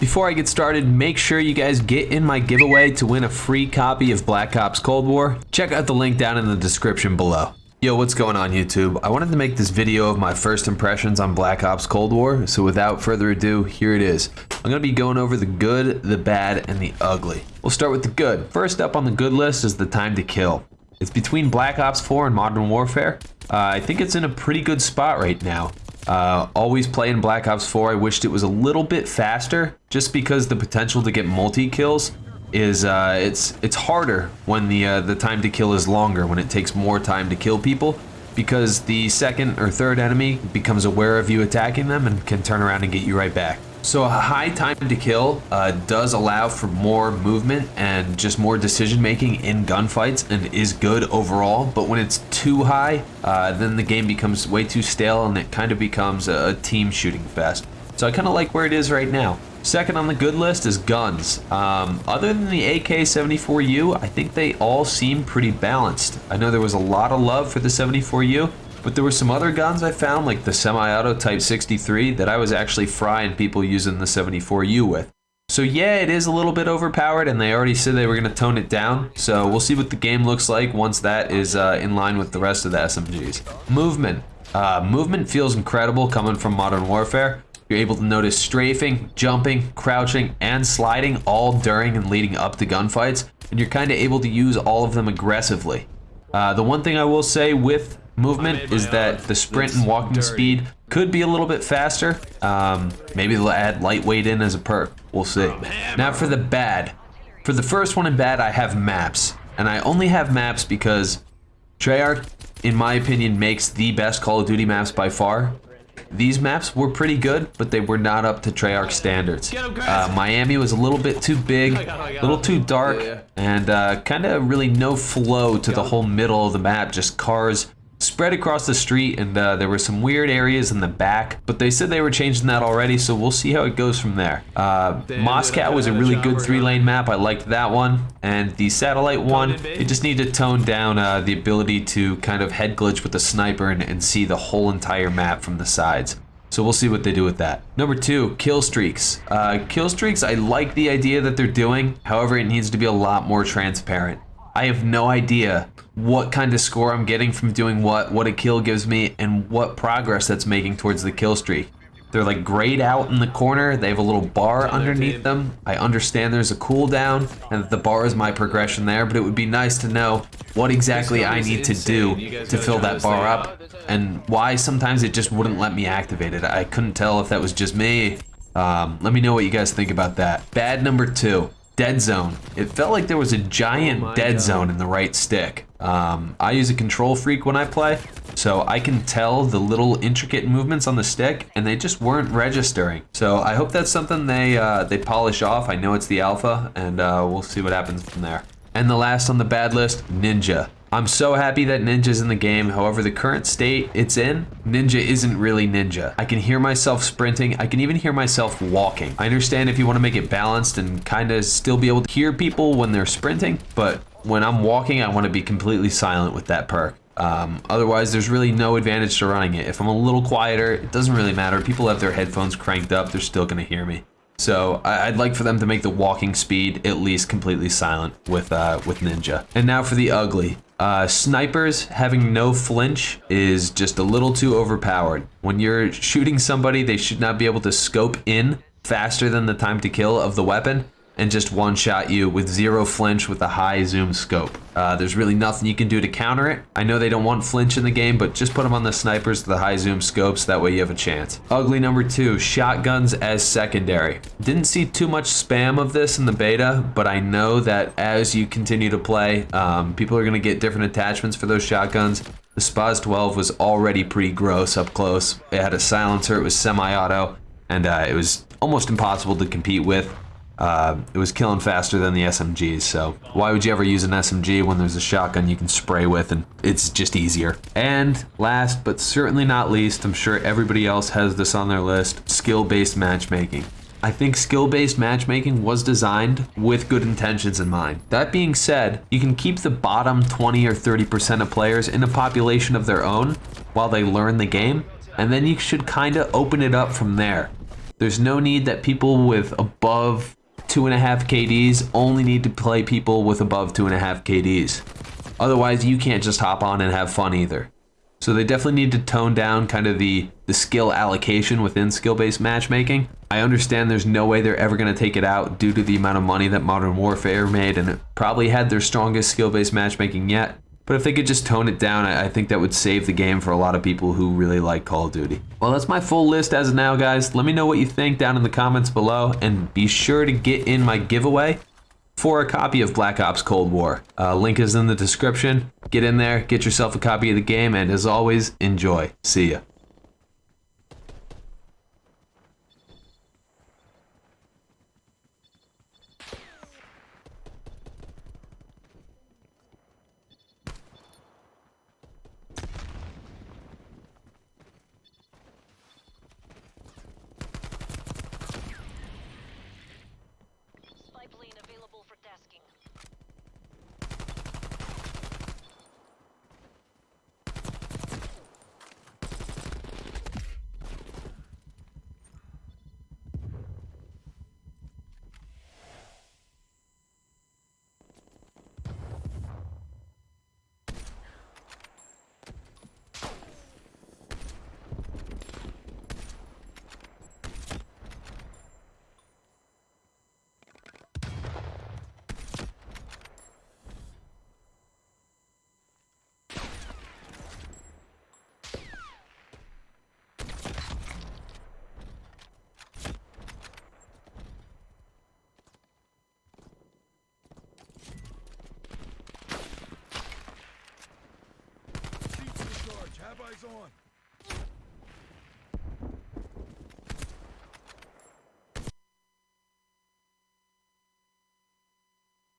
Before I get started, make sure you guys get in my giveaway to win a free copy of Black Ops Cold War. Check out the link down in the description below. Yo, what's going on YouTube? I wanted to make this video of my first impressions on Black Ops Cold War, so without further ado, here it is. I'm going to be going over the good, the bad, and the ugly. We'll start with the good. First up on the good list is the time to kill. It's between Black Ops 4 and Modern Warfare. Uh, I think it's in a pretty good spot right now. Uh, always playing Black Ops 4, I wished it was a little bit faster, just because the potential to get multi-kills is uh, it's it's harder when the uh, the time to kill is longer, when it takes more time to kill people, because the second or third enemy becomes aware of you attacking them and can turn around and get you right back. So a high time to kill uh, does allow for more movement and just more decision making in gunfights and is good overall. But when it's too high, uh, then the game becomes way too stale and it kind of becomes a team shooting fest. So I kind of like where it is right now. Second on the good list is guns. Um, other than the AK-74U, I think they all seem pretty balanced. I know there was a lot of love for the 74U, but there were some other guns I found, like the semi-auto Type 63, that I was actually frying people using the 74U with. So yeah, it is a little bit overpowered, and they already said they were going to tone it down. So we'll see what the game looks like once that is uh, in line with the rest of the SMGs. Movement. Uh, movement feels incredible coming from Modern Warfare. You're able to notice strafing, jumping, crouching, and sliding all during and leading up to gunfights, and you're kind of able to use all of them aggressively. Uh, the one thing I will say with movement is that the sprint and walking speed could be a little bit faster. Um, maybe they'll add lightweight in as a perk. We'll see. Now for the bad. For the first one in bad, I have maps. And I only have maps because Treyarch, in my opinion, makes the best Call of Duty maps by far. These maps were pretty good, but they were not up to Treyarch standards. Uh, Miami was a little bit too big, a little too dark, and uh, kind of really no flow to the whole middle of the map, just cars spread across the street and uh, there were some weird areas in the back but they said they were changing that already so we'll see how it goes from there uh, Moscow was a really good three lane map I liked that one and the satellite one you just need to tone down uh, the ability to kind of head glitch with the sniper and, and see the whole entire map from the sides so we'll see what they do with that. Number two, kill streaks. Uh, kill streaks, I like the idea that they're doing. However, it needs to be a lot more transparent. I have no idea what kind of score I'm getting from doing what, what a kill gives me, and what progress that's making towards the kill streak. They're like grayed out in the corner. They have a little bar underneath them. I understand there's a cooldown and that the bar is my progression there, but it would be nice to know what exactly I need to do to fill that bar up and why sometimes it just wouldn't let me activate it. I couldn't tell if that was just me. Um, let me know what you guys think about that. Bad number two dead zone. It felt like there was a giant oh dead God. zone in the right stick. Um, I use a KontrolFreek when I play, so I can tell the little intricate movements on the stick, and they just weren't registering. So I hope that's something they uh, they polish off. I know it's the alpha, and uh, we'll see what happens from there. And the last on the bad list, Ninja. I'm so happy that Ninja's in the game. However, the current state it's in, Ninja isn't really Ninja. I can hear myself sprinting. I can even hear myself walking. I understand if you want to make it balanced and kind of still be able to hear people when they're sprinting, but when I'm walking, I want to be completely silent with that perk. Um, otherwise, there's really no advantage to running it. If I'm a little quieter, it doesn't really matter. People have their headphones cranked up, they're still going to hear me. So I'd like for them to make the walking speed at least completely silent with uh, with Ninja. And now for the ugly. Uh, snipers having no flinch is just a little too overpowered. When you're shooting somebody, they should not be able to scope in faster than the time to kill of the weapon and just one-shot you with zero flinch with a high zoom scope. Uh, there's really nothing you can do to counter it. I know they don't want flinch in the game, but just put them on the snipers the high zoom scopes, that way you have a chance. Ugly number two, shotguns as secondary. Didn't see too much spam of this in the beta, but I know that as you continue to play, um, people are gonna get different attachments for those shotguns. The SPAS 12 was already pretty gross up close. It had a silencer, it was semi-auto, and uh, it was almost impossible to compete with. Uh, it was killing faster than the SMGs, so why would you ever use an SMG when there's a shotgun you can spray with and it's just easier. And last but certainly not least, I'm sure everybody else has this on their list, skill-based matchmaking. I think skill-based matchmaking was designed with good intentions in mind. That being said, you can keep the bottom 20 or 30% of players in a population of their own while they learn the game, and then you should kind of open it up from there. There's no need that people with above two and a half KDs only need to play people with above two and a half KDs. Otherwise, you can't just hop on and have fun either. So they definitely need to tone down kind of the, the skill allocation within skill-based matchmaking. I understand there's no way they're ever going to take it out due to the amount of money that Modern Warfare made and it probably had their strongest skill-based matchmaking yet. But if they could just tone it down, I, I think that would save the game for a lot of people who really like Call of Duty. Well, that's my full list as of now, guys. Let me know what you think down in the comments below and be sure to get in my giveaway for a copy of Black Ops Cold War. Uh, link is in the description. Get in there, get yourself a copy of the game, and as always, enjoy. See ya. Eyes on.